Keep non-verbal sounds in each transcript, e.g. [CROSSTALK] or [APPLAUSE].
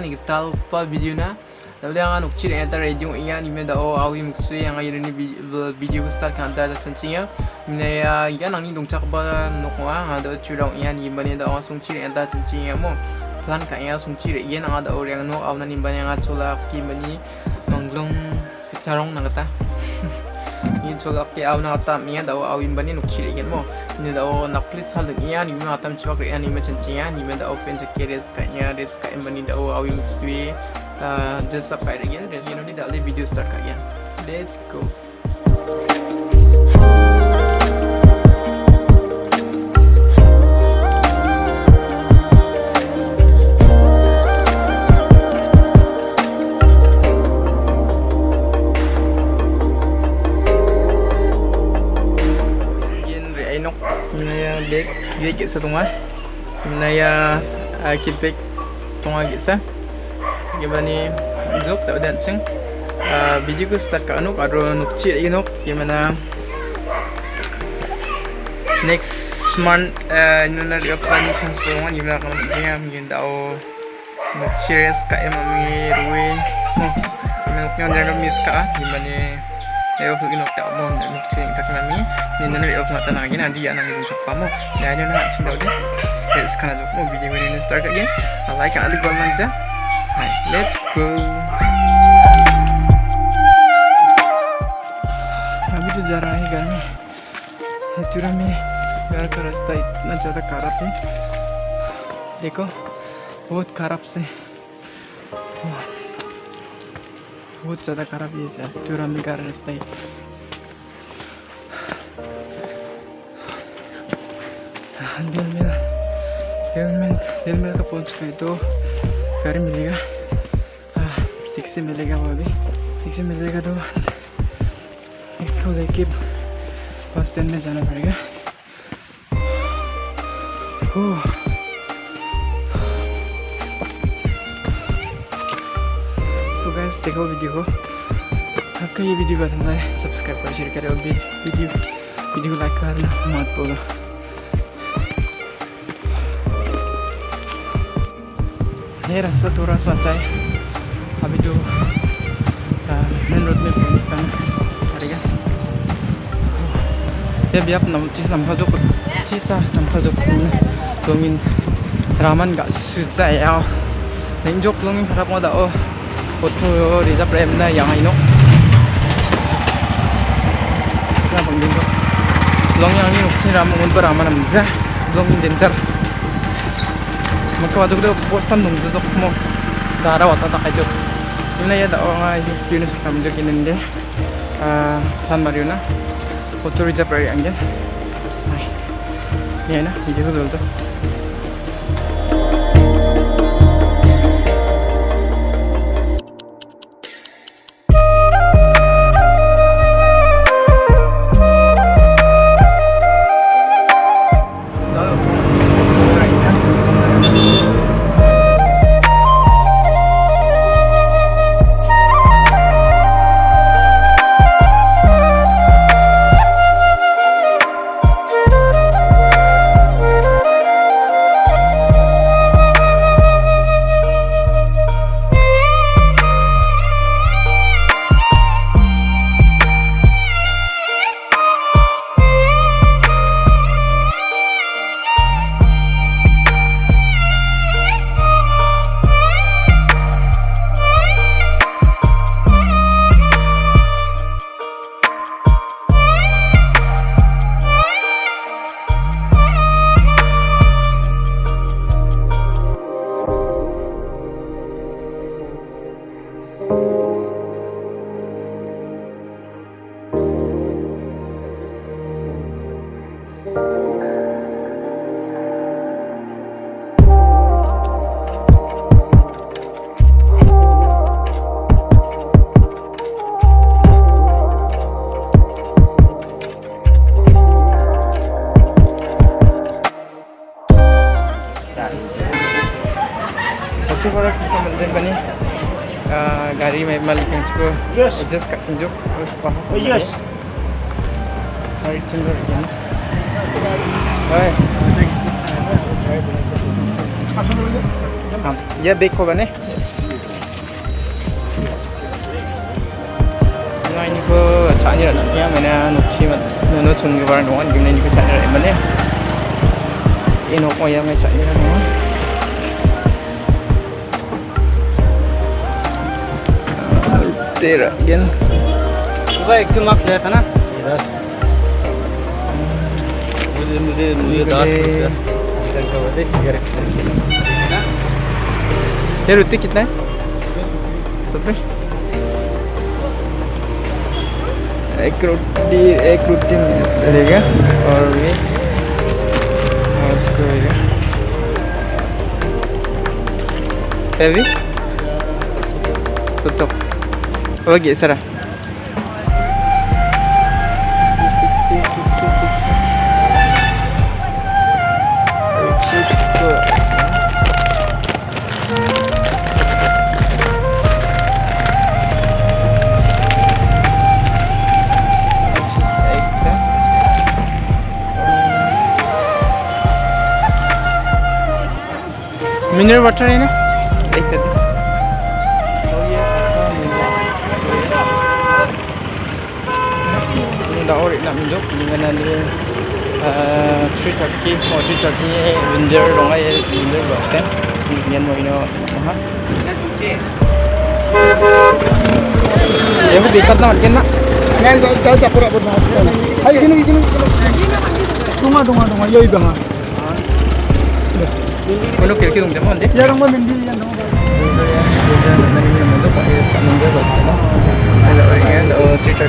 ni pa video na. Tapi ang nuk ciri enter radio iya ni meda o awi muksui yang ayo ni video start kan da tensinya ni ya ya nang ni dong cak ba nuk wa ada curang iya ni bani da o sung ciri enter tensinya mo. Plan ka iya sung ciri iya nang ada orang no aw na ni bani yang acola ki bani manglong carong nang [LAUGHS] in chola ke awna tam ye da aw in bani nukchi igen mo ni da aw nakli hal ni ya ni ma tam chwa ke ani ma chen chiya ni men da aw pen ke res ka ya res ka in bani da aw aw in swi uh ah, disappear again then ni da le video start ka ya let's go. Bag, dia kit sa tunga. Minaya kit bag tunga kit sa. gimana zuk tak ada ceng. Video ku start ka anuk aro nukci lagi nuk gimana next month nuna ri apan chance ngan gimana kamu dia mungkin tau nukci res ka em ami ruwe oh nuk nyan jangan miss ka gimana Ayo aku inok tak mau nak nuk cing tak nami ni nana ri apan tanah lagi nanti ya nanti untuk kamu dan ada nak cing tau deh let's kana mau video ini start again like alik bal manja Hai, let's go. अभी तो जा रहा है घर में हेचुरा में घर का रास्ता इतना ज़्यादा खराब है देखो बहुत खराब से बहुत ज़्यादा खराब है हेचुरा में घर रास्ता है दिल मेरा दिल में दिल पहुँच गए तो गाड़ी मिलेगा टैक्सी मिलेगा वो अभी टैक्सी मिलेगा तो इसको लेके बस स्टैंड में जाना पड़ेगा सो गाइस देखो वीडियो को आपका ये वीडियो पसंद आए सब्सक्राइब कर शेयर करें, और भी वीडियो वीडियो को लाइक करना मत बोलो ये रास्ता थोड़ा सा अच्छा है अभी जो मेन रोड में पहुँचना पड़ेगा ये भी आप नम चीज़ नम्फा जो चीज़ नम्फा जो लोमिन रामन का सुचा याव नहीं जो लोमिन खराब मोदा ओ फोटो रिजर्व रेम ना यहाँ इनो ना बंदिन को लोंग yang ni ukci ramon un beraman amza lomin dentar magkawadugo postan nung dudok mo. Daraw at atak ito yun na o nga is experience ko kami dito kinindi uh, San Mario na. Oturiza Prairie ang yan ay na ko dulto Yes. adjust kat tunjuk Oh, yes. sorry tunjuk again Hai Apa dulu? हाँ ये बेक होगा ने ngay như có chạy như là nhá mà nè nụ chi mà nó chung cái vào nó ăn cái này như cái chạy सुबह एक मार्क्स लिया था ना मुझे मुझे मुझे दस मुझे- रुपया का बता सिगरेट ये रुति कितना है सत्तर एक रोटी एक रोटी मिलेगा और ये और उसको ये heavy satu ఓకే సరే mineral water in it? đã định là giúp mình nên đi truy thật chi mà truy thật chi mình giờ đồng ấy thì mình bảo stem mình nhân mọi nó hết Yang dekat nak kena. Ngan saya saya tak pura pura hasil. Hai kini kini. Dunga dunga dunga yoi dunga. Mana kira kira dunga mana? Jarang mana mimpi yang dunga. सम्न्द्रिटर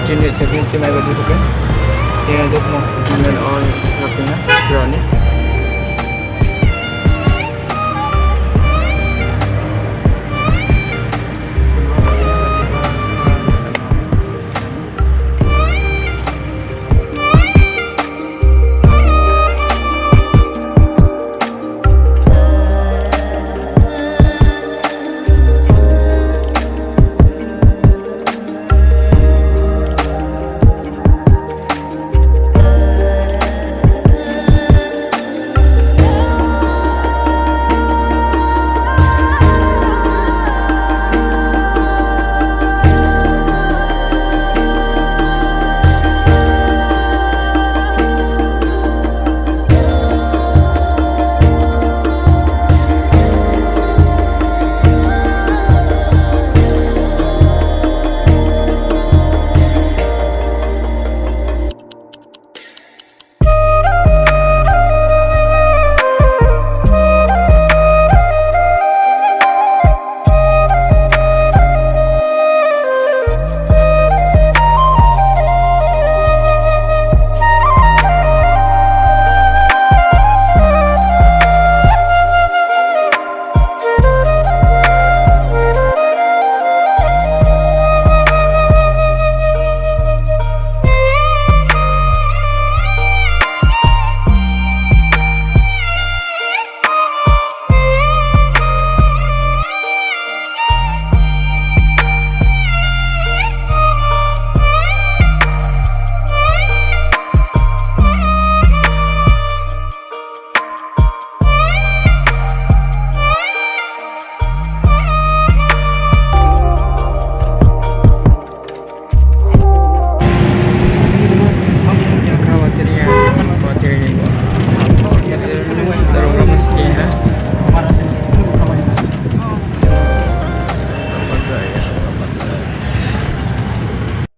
चिज चिना बजी सकेन सक्नुहुन्छ